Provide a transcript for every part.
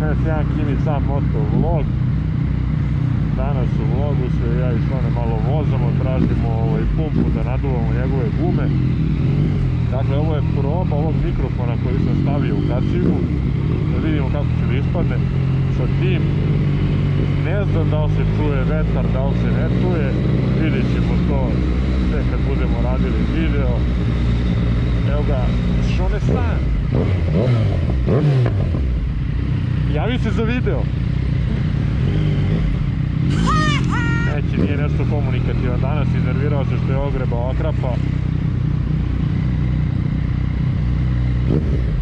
61 Kimi sam moto vlog. Danas u vlogu se ja i Šone malo vozamo, tražimo ovaj pumpu da naduvamo njegove gume. Dakle, ovo je proba ovog mikrofona koji sam stavio u kacigu. Da vidimo kako će da ispadne sa tim. Ne znam da li se čuje vetar, da li se ne čuje. Vidjet ćemo to sve kad budemo radili video. Evo ga, Šone stan. Javi se za video. Neće, nije nešto komunikativan danas, iznervirao se što je ogrebao akrapa.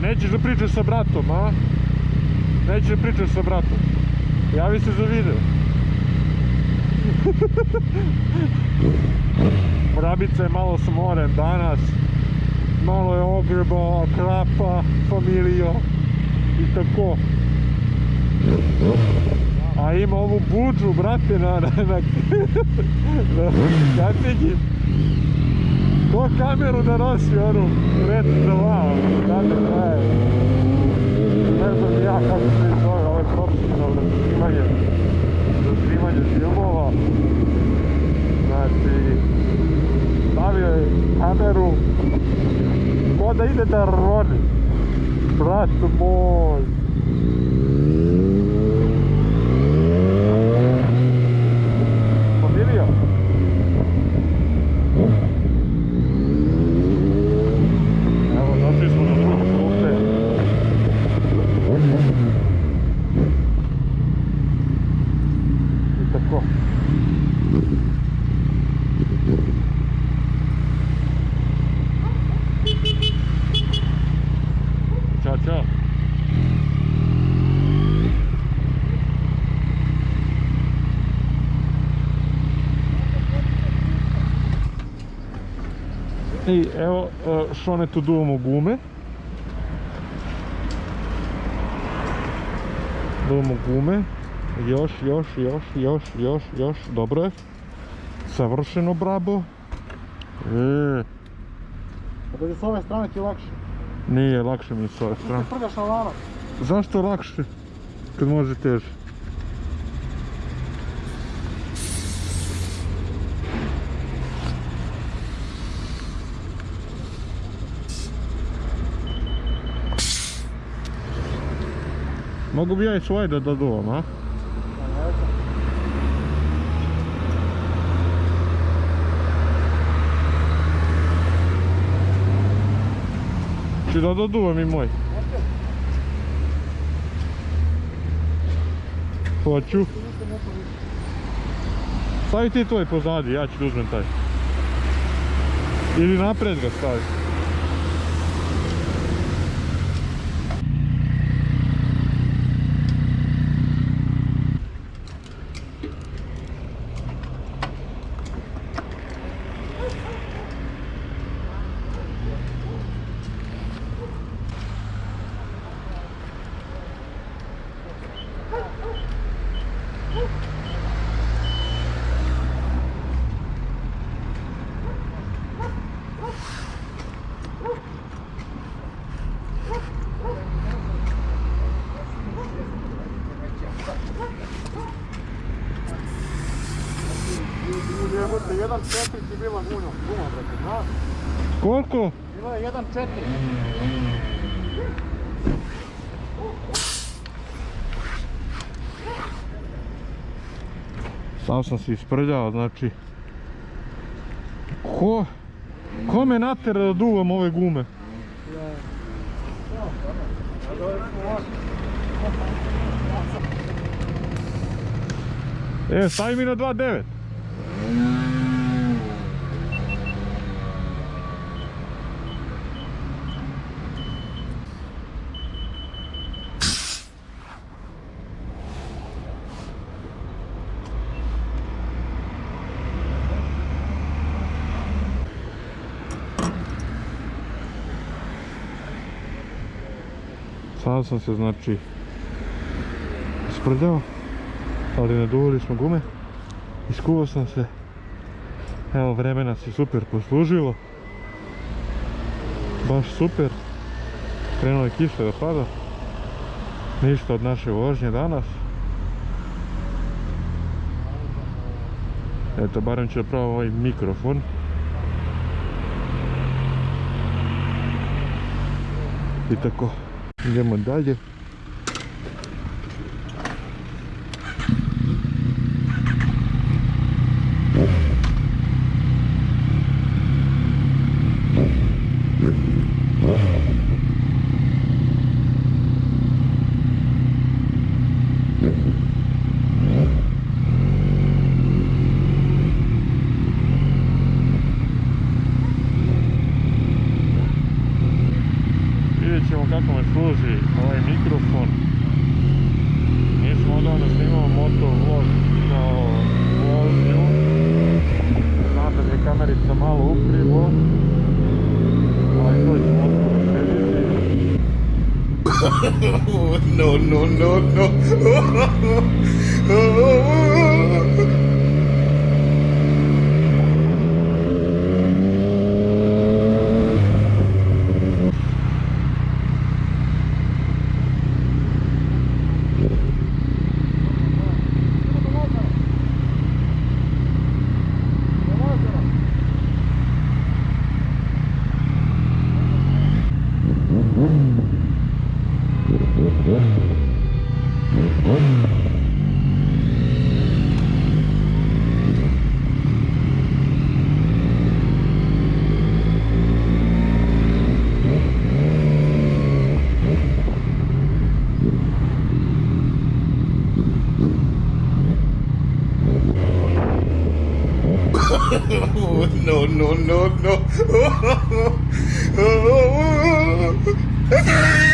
Nećeš da pričaš sa bratom, a? Nećeš da pričaš sa bratom. Javi se za video. Mrabica je malo smoren danas. Malo je ogrebao akrapa, familijo i tako. A ima ovu buđu, brate, na, kacigi. Ko kameru da nosi onu red za lao, znate šta je. Ne znam ja kako se zove, ovo je profesionalno snimanje, za snimanje filmova. Znači, stavio je kameru, ko da ide da roni. Brat moj. I evo, e, Šone tu duvamo gume. Duvamo gume. Još, još, još, još, još, još. Dobro je. Savršeno, brabo. E, A da je s ove strane ti lakše. nije lakše mi je s ove Ti strane. se prljaš na lanac. Zašto lakše? Kad može teže. Mogu bi ja i svoje da doduvam, a? Ne znam. Či da doduvam i moj? Hoću. Stavi ti tvoj pozadi, ja ću da uzmem taj. Ili napred ga stavi. Jebote, 1.4 ti bila guma, guma, brate, znaš? Koliko? Bila je 1.4. Sam sam se isprljao, znači... Ko? Ko me natera da duvam ove gume? E, stavi mi na 2.9. Sad sam se znači isprljao, ali naduvali smo gume. Iskuvao sam se. Evo vremena se super poslužilo. Baš super. Krenula je kiša da pada. Ništa od naše vožnje danas. Eto, barem ću probam ovaj mikrofon. I tako, idemo dalje. No, no, no, no. Mm-hmm no, no, no, no.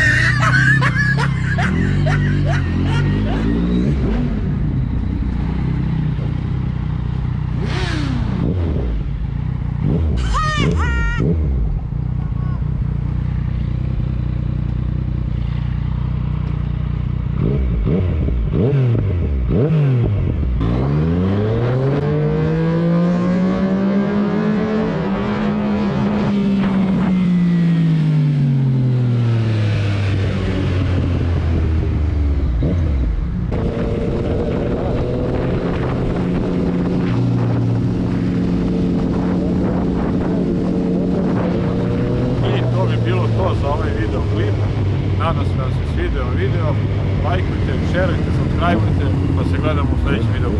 лайкайте, шерите, субскрайбуйте. До сега да му следващи видео.